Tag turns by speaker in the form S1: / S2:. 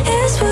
S1: is